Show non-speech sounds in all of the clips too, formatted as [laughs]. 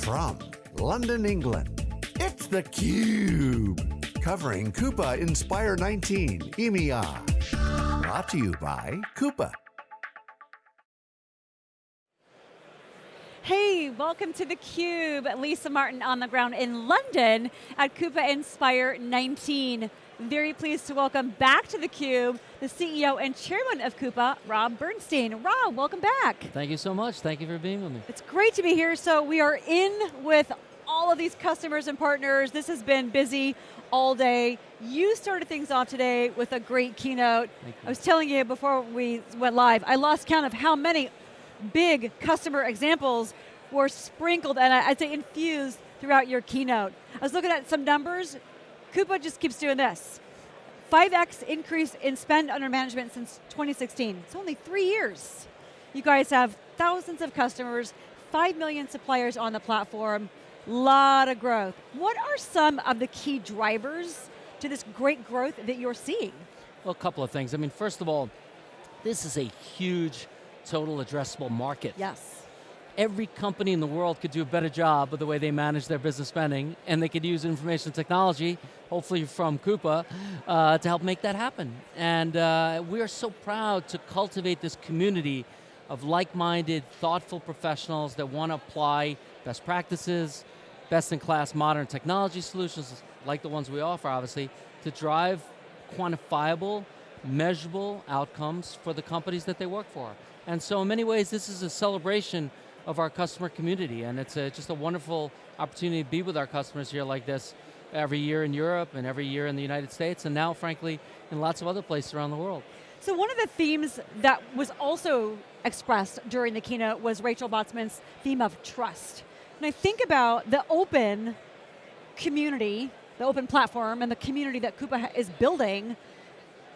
From London, England, it's theCUBE. Covering Coupa Inspire 19 EMEA. Brought to you by Coupa. Hey, welcome to theCUBE. Lisa Martin on the ground in London at Coupa Inspire 19. Very pleased to welcome back to theCUBE the CEO and Chairman of Coupa, Rob Bernshteyn. Rob, welcome back. Thank you so much, thank you for being with me. It's great to be here. So we are in with all of these customers and partners. This has been busy all day. You started things off today with a great keynote. I was telling you before we went live, I lost count of how many big customer examples were sprinkled and I'd say infused throughout your keynote. I was looking at some numbers, Coupa just keeps doing this. 5x increase in spend under management since 2016. It's only three years. You guys have thousands of customers, 5 million suppliers on the platform, lot of growth. What are some of the key drivers to this great growth that you're seeing? Well, a couple of things. I mean, first of all, this is a huge total addressable market. Yes every company in the world could do a better job of the way they manage their business spending, and they could use information technology, hopefully from Coupa, uh, to help make that happen. And uh, we are so proud to cultivate this community of like-minded, thoughtful professionals that want to apply best practices, best-in-class modern technology solutions, like the ones we offer, obviously, to drive quantifiable, measurable outcomes for the companies that they work for. And so in many ways, this is a celebration of our customer community, and it's a, just a wonderful opportunity to be with our customers here like this every year in Europe and every year in the United States, and now, frankly, in lots of other places around the world. So one of the themes that was also expressed during the keynote was Rachel Botsman's theme of trust. And I think about the open community, the open platform, and the community that Coupa is building,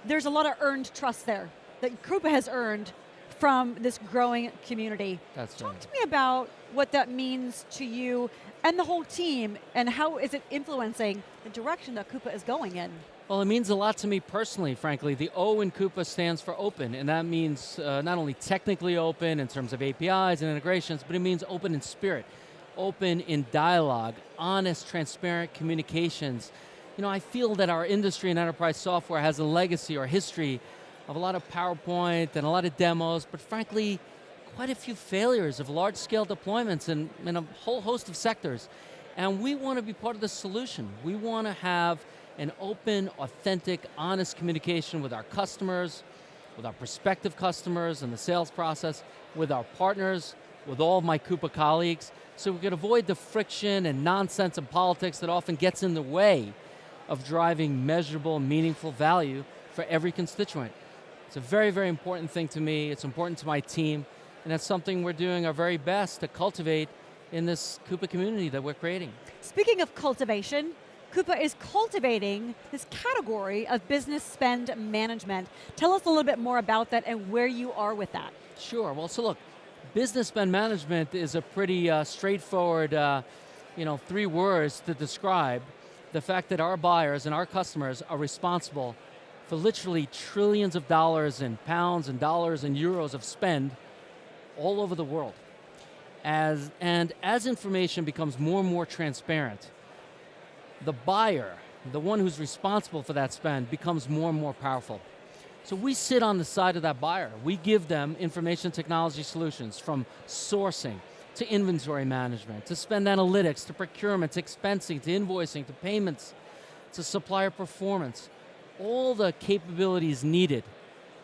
there's a lot of earned trust there that Coupa has earned from this growing community. That's Talk right. to me about what that means to you and the whole team, and how is it influencing the direction that Coupa is going in? Well, it means a lot to me personally, frankly. The O in Coupa stands for open, and that means uh, not only technically open in terms of APIs and integrations, but it means open in spirit, open in dialogue, honest, transparent communications. You know, I feel that our industry and enterprise software has a legacy or history of a lot of PowerPoint and a lot of demos, but frankly, quite a few failures of large scale deployments in, in a whole host of sectors. And we want to be part of the solution. We want to have an open, authentic, honest communication with our customers, with our prospective customers and the sales process, with our partners, with all of my Coupa colleagues, so we can avoid the friction and nonsense and politics that often gets in the way of driving measurable, meaningful value for every constituent. It's a very, very important thing to me. It's important to my team. And that's something we're doing our very best to cultivate in this Coupa community that we're creating. Speaking of cultivation, Coupa is cultivating this category of business spend management. Tell us a little bit more about that and where you are with that. Sure, well so look, business spend management is a pretty uh, straightforward, uh, you know, three words to describe the fact that our buyers and our customers are responsible for literally trillions of dollars and pounds and dollars and euros of spend all over the world. As, and as information becomes more and more transparent, the buyer, the one who's responsible for that spend, becomes more and more powerful. So we sit on the side of that buyer. We give them information technology solutions from sourcing, to inventory management, to spend analytics, to procurement, to expensing, to invoicing, to payments, to supplier performance all the capabilities needed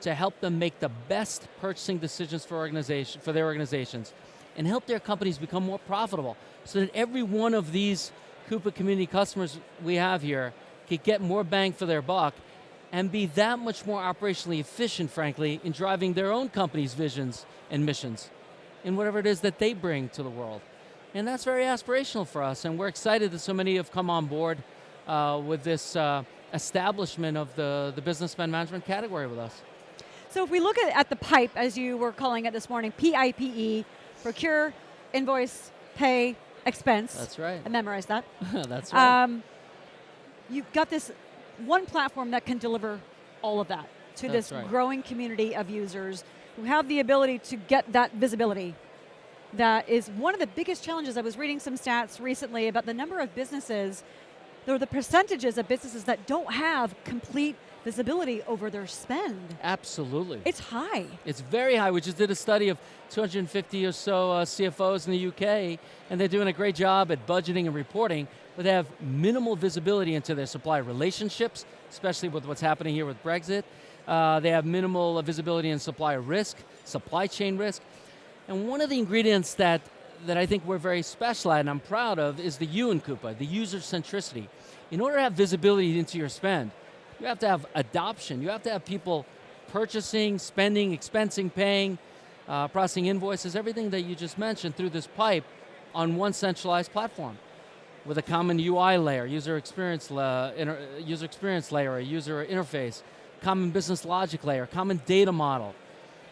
to help them make the best purchasing decisions for, organization, for their organizations and help their companies become more profitable so that every one of these Coupa community customers we have here could get more bang for their buck and be that much more operationally efficient, frankly, in driving their own company's visions and missions in whatever it is that they bring to the world. And that's very aspirational for us, and we're excited that so many have come on board uh, with this uh, establishment of the, the business spend management category with us. So if we look at, at the pipe, as you were calling it this morning, P-I-P-E, procure, invoice, pay, expense. That's right. I memorized that. [laughs] That's right. Um, you've got this one platform that can deliver all of that to That's this right. growing community of users who have the ability to get that visibility that is one of the biggest challenges. I was reading some stats recently about the number of businesses, or the percentages of businesses that don't have complete visibility over their spend. Absolutely. It's high. It's very high. We just did a study of 250 or so uh, CFOs in the UK, and they're doing a great job at budgeting and reporting, but they have minimal visibility into their supply relationships, especially with what's happening here with Brexit. Uh, they have minimal visibility in supply risk, supply chain risk. And one of the ingredients that, that I think we're very special at and I'm proud of is the U in Coupa, the user centricity. In order to have visibility into your spend, you have to have adoption. You have to have people purchasing, spending, expensing, paying, uh, processing invoices, everything that you just mentioned through this pipe on one centralized platform with a common UI layer, user experience, la user experience layer, a user interface, common business logic layer, common data model,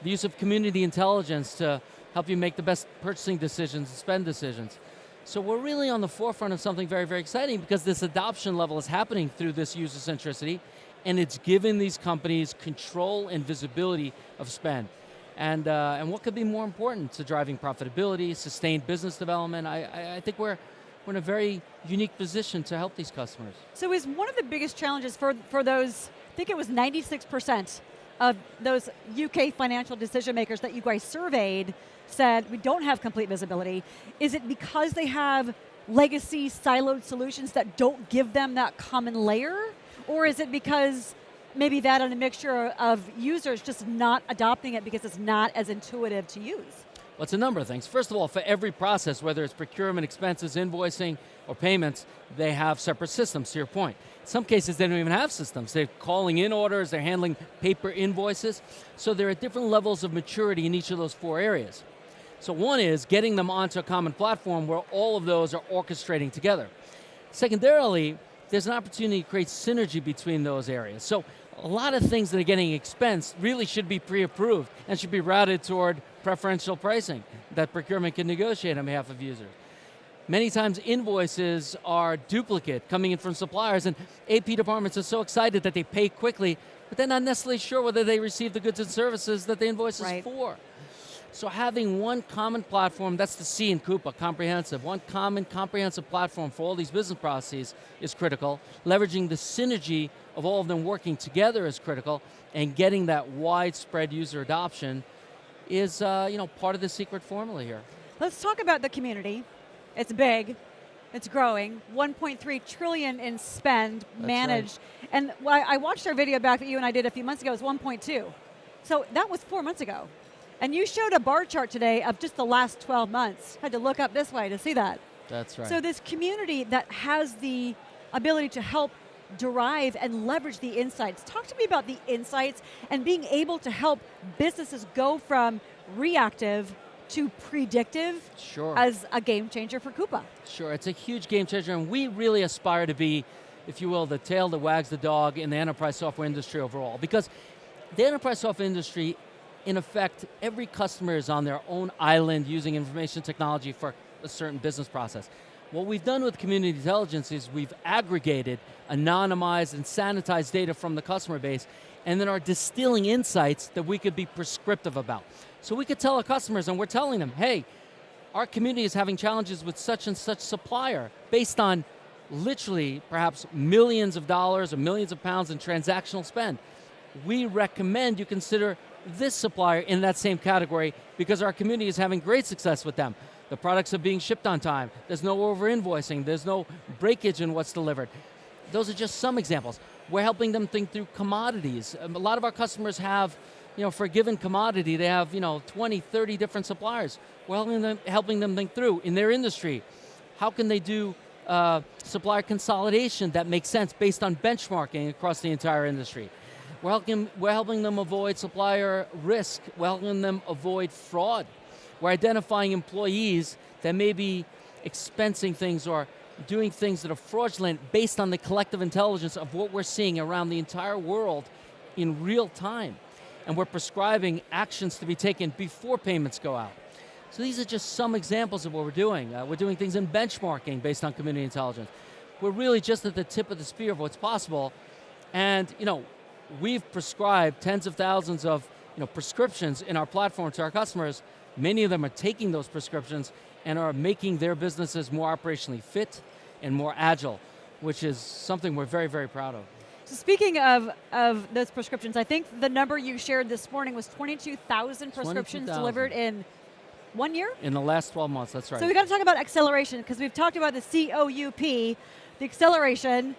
the use of community intelligence to help you make the best purchasing decisions and spend decisions. So we're really on the forefront of something very, very exciting because this adoption level is happening through this user centricity and it's given these companies control and visibility of spend. And, uh, and what could be more important to driving profitability, sustained business development? I, I, I think we're, we're in a very unique position to help these customers. So is one of the biggest challenges for, for those, I think it was 96% of those UK financial decision makers that you guys surveyed said we don't have complete visibility. Is it because they have legacy siloed solutions that don't give them that common layer? Or is it because maybe that and a mixture of users just not adopting it because it's not as intuitive to use? Well, it's a number of things. First of all, for every process, whether it's procurement, expenses, invoicing, or payments, they have separate systems, to your point. In some cases, they don't even have systems. They're calling in orders, they're handling paper invoices. So there are different levels of maturity in each of those four areas. So one is getting them onto a common platform where all of those are orchestrating together. Secondarily, there's an opportunity to create synergy between those areas. So a lot of things that are getting expensed really should be pre-approved and should be routed toward preferential pricing that procurement can negotiate on behalf of users. Many times invoices are duplicate coming in from suppliers and AP departments are so excited that they pay quickly, but they're not necessarily sure whether they receive the goods and services that the invoice right. is for. So having one common platform, that's the C in Coupa, comprehensive, one common comprehensive platform for all these business processes is critical. Leveraging the synergy of all of them working together is critical, and getting that widespread user adoption is uh, you know, part of the secret formula here. Let's talk about the community. It's big, it's growing, 1.3 trillion in spend That's managed. Right. And I watched our video back that you and I did a few months ago, it was 1.2. So that was four months ago. And you showed a bar chart today of just the last 12 months. Had to look up this way to see that. That's right. So this community that has the ability to help derive and leverage the insights. Talk to me about the insights and being able to help businesses go from reactive to predictive sure. as a game changer for Coupa. Sure, it's a huge game changer and we really aspire to be, if you will, the tail that wags the dog in the enterprise software industry overall. Because the enterprise software industry in effect, every customer is on their own island using information technology for a certain business process. What we've done with community intelligence is we've aggregated, anonymized, and sanitized data from the customer base, and then are distilling insights that we could be prescriptive about. So we could tell our customers, and we're telling them, hey, our community is having challenges with such and such supplier based on literally perhaps millions of dollars or millions of pounds in transactional spend. We recommend you consider this supplier in that same category because our community is having great success with them. The products are being shipped on time. There's no over invoicing. There's no breakage in what's delivered. Those are just some examples. We're helping them think through commodities. Um, a lot of our customers have, you know, for a given commodity, they have, you know, 20, 30 different suppliers. We're helping them, helping them think through in their industry. How can they do uh, supplier consolidation that makes sense based on benchmarking across the entire industry? We're helping, we're helping them avoid supplier risk. We're helping them avoid fraud. We're identifying employees that may be expensing things or doing things that are fraudulent based on the collective intelligence of what we're seeing around the entire world in real time. And we're prescribing actions to be taken before payments go out. So these are just some examples of what we're doing. Uh, we're doing things in benchmarking based on community intelligence. We're really just at the tip of the spear of what's possible. And you know, we've prescribed tens of thousands of you know, prescriptions in our platform to our customers. Many of them are taking those prescriptions and are making their businesses more operationally fit and more agile, which is something we're very, very proud of. So speaking of, of those prescriptions, I think the number you shared this morning was 22,000 prescriptions 22,000. delivered in one year? In the last 12 months, that's right. So we got to talk about acceleration because we've talked about the COUP, the acceleration.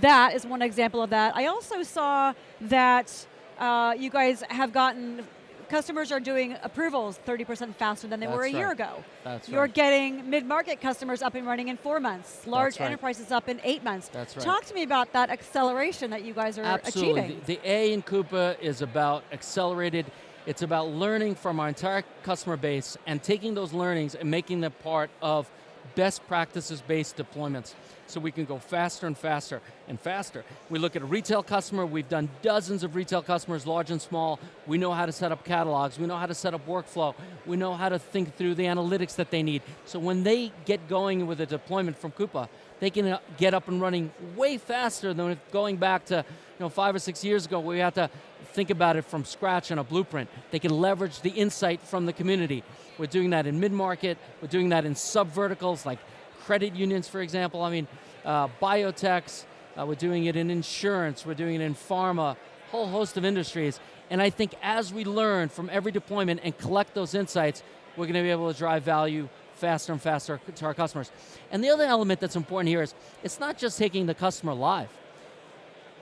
That is one example of that. I also saw that uh, you guys have gotten customers are doing approvals 30% faster than they were a That's year ago. That's You're right. getting mid-market customers up and running in four months, large right. enterprises up in eight months. That's right. Talk to me about that acceleration that you guys are Absolutely. achieving. The, the A in Coupa is about accelerated. It's about learning from our entire customer base and taking those learnings and making them part of best practices based deployments so we can go faster and faster and faster. We look at a retail customer, we've done dozens of retail customers, large and small. We know how to set up catalogs, we know how to set up workflow, we know how to think through the analytics that they need. So when they get going with a deployment from Coupa, they can uh, get up and running way faster than going back to you know, five or six years ago where we had to think about it from scratch on a blueprint. They can leverage the insight from the community. We're doing that in mid-market, we're doing that in sub-verticals like credit unions, for example. I mean, uh, biotechs, uh, we're doing it in insurance, we're doing it in pharma, whole host of industries. And I think as we learn from every deployment and collect those insights, we're going to be able to drive value faster and faster to our customers. And the other element that's important here is, it's not just taking the customer live.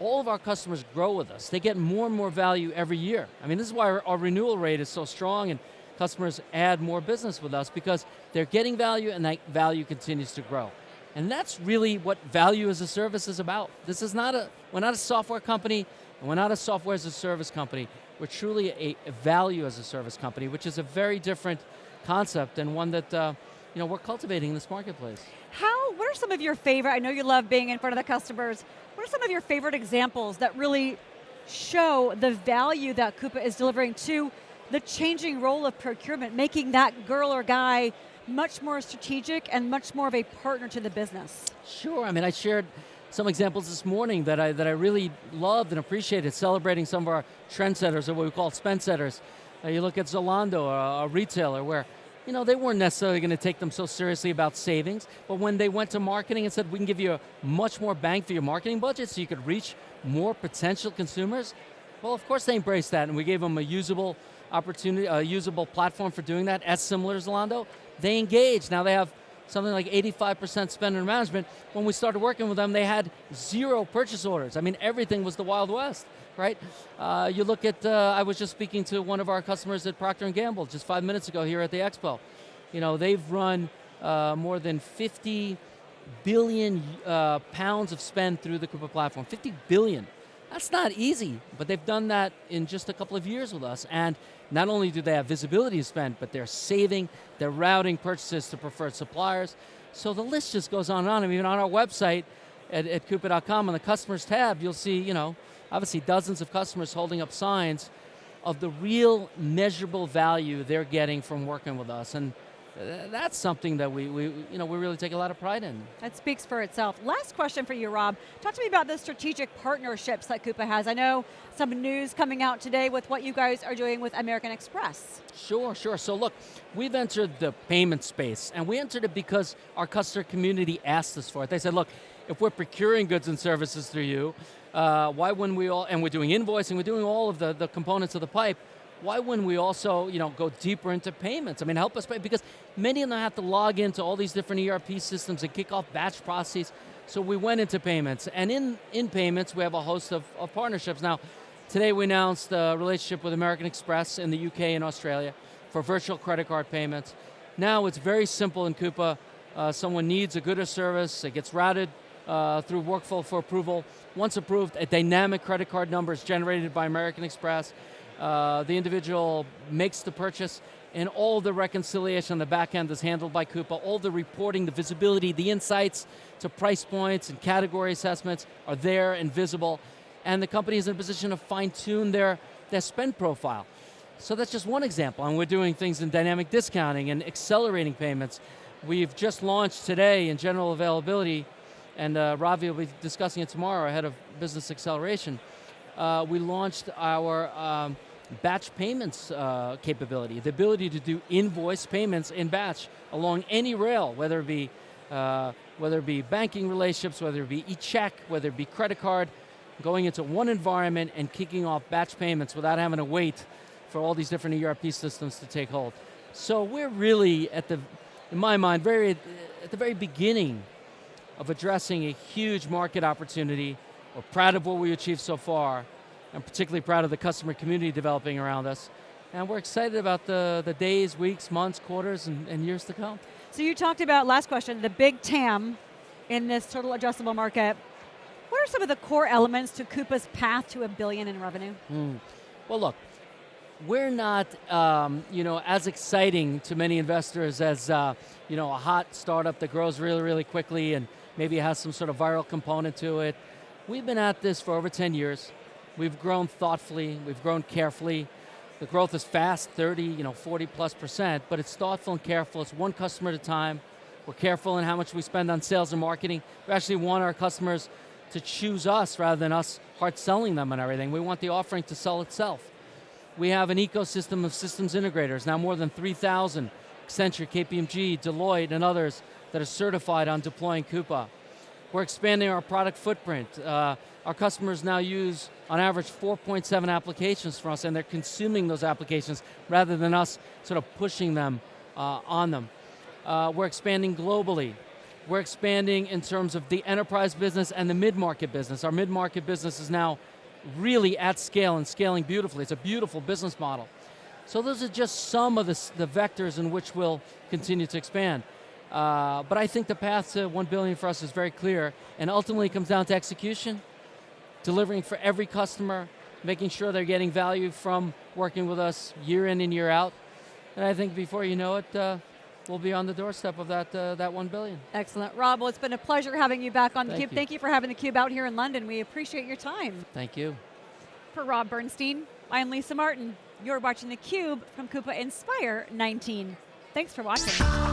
All of our customers grow with us. They get more and more value every year. I mean, this is why our, our renewal rate is so strong and customers add more business with us because they're getting value and that value continues to grow. And that's really what value as a service is about. This is not a, we're not a software company, and we're not a software as a service company. We're truly a, a value as a service company, which is a very different concept and one that uh, you know, we're cultivating in this marketplace. How, what are some of your favorite, I know you love being in front of the customers, what are some of your favorite examples that really show the value that Coupa is delivering to the changing role of procurement, making that girl or guy much more strategic and much more of a partner to the business? Sure, I mean, I shared some examples this morning that I, that I really loved and appreciated, celebrating some of our trendsetters, or what we call spend setters. Uh, you look at Zalando, a, a retailer, where you know, they weren't necessarily going to take them so seriously about savings, but when they went to marketing and said, we can give you a much more bang for your marketing budget so you could reach more potential consumers, well, of course they embraced that, and we gave them a usable opportunity, a usable platform for doing that, as similar as Zalando. They engage. now they have something like 85% spend under management. When we started working with them, they had zero purchase orders. I mean, everything was the Wild West, right? Uh, you look at, uh, I was just speaking to one of our customers at Procter & Gamble just five minutes ago here at the Expo. You know, they've run uh, more than 50 billion uh, pounds of spend through the Coupa platform, 50 billion. That's not easy, but they've done that in just a couple of years with us. And not only do they have visibility to spend, but they're saving, they're routing purchases to preferred suppliers. So the list just goes on and on. I mean, on our website at, at Coupa.com, on the customers tab, you'll see, you know, obviously dozens of customers holding up signs of the real measurable value they're getting from working with us. And that's something that we, we, you know, we really take a lot of pride in. That speaks for itself. Last question for you, Rob. Talk to me about the strategic partnerships that Coupa has. I know some news coming out today with what you guys are doing with American Express. Sure, sure. So look, we've entered the payment space, and we entered it because our customer community asked us for it. They said, look, if we're procuring goods and services through you, uh, why wouldn't we all, and we're doing invoicing, we're doing all of the, the components of the pipe, why wouldn't we also you know, go deeper into payments? I mean, help us pay, because many of them have to log into all these different ERP systems and kick off batch processes. So we went into payments, and in, in payments, we have a host of, of partnerships. Now, today we announced a relationship with American Express in the UK and Australia for virtual credit card payments. Now it's very simple in Coupa. Uh, someone needs a good or service, it gets routed uh, through workflow for approval. Once approved, a dynamic credit card number is generated by American Express. Uh, the individual makes the purchase, and all the reconciliation on the back end is handled by Coupa. All the reporting, the visibility, the insights to price points and category assessments are there and visible. And the company is in a position to fine tune their, their spend profile. So that's just one example, and we're doing things in dynamic discounting and accelerating payments. We've just launched today in general availability, and uh, Ravi will be discussing it tomorrow, ahead of business acceleration. Uh, we launched our um, batch payments uh, capability, the ability to do invoice payments in batch along any rail, whether it be uh, whether it be banking relationships, whether it be e-check, whether it be credit card, going into one environment and kicking off batch payments without having to wait for all these different ERP systems to take hold. So we're really at the, in my mind, very at the very beginning of addressing a huge market opportunity. We're proud of what we achieved so far. I'm particularly proud of the customer community developing around us. And we're excited about the, the days, weeks, months, quarters, and, and years to come. So you talked about, last question, the big TAM in this total addressable market. What are some of the core elements to Coupa's path to a billion in revenue? Mm. Well look, we're not um, you know, as exciting to many investors as uh, you know, a hot startup that grows really, really quickly and maybe has some sort of viral component to it. We've been at this for over 10 years. We've grown thoughtfully, we've grown carefully. The growth is fast, 30, you know, 40 plus percent, but it's thoughtful and careful. It's one customer at a time. We're careful in how much we spend on sales and marketing. We actually want our customers to choose us rather than us hard selling them and everything. We want the offering to sell itself. We have an ecosystem of systems integrators, now more than 3,000, Accenture, KPMG, Deloitte, and others that are certified on deploying Coupa. We're expanding our product footprint. Uh, our customers now use, on average, 4.7 applications from us, and they're consuming those applications rather than us sort of pushing them uh, on them. Uh, we're expanding globally. We're expanding in terms of the enterprise business and the mid-market business. Our mid-market business is now really at scale and scaling beautifully. It's a beautiful business model. So those are just some of the, the vectors in which we'll continue to expand. Uh, but I think the path to 1 billion for us is very clear, and ultimately comes down to execution, delivering for every customer, making sure they're getting value from working with us year in and year out. And I think before you know it, uh, we'll be on the doorstep of that, uh, that 1 billion. Excellent. Rob, well it's been a pleasure having you back on theCUBE. you. Thank you for having theCUBE out here in London. We appreciate your time. Thank you. For Rob Bernshteyn, I'm Lisa Martin. You're watching theCUBE from Coupa Inspire 19. Thanks for watching.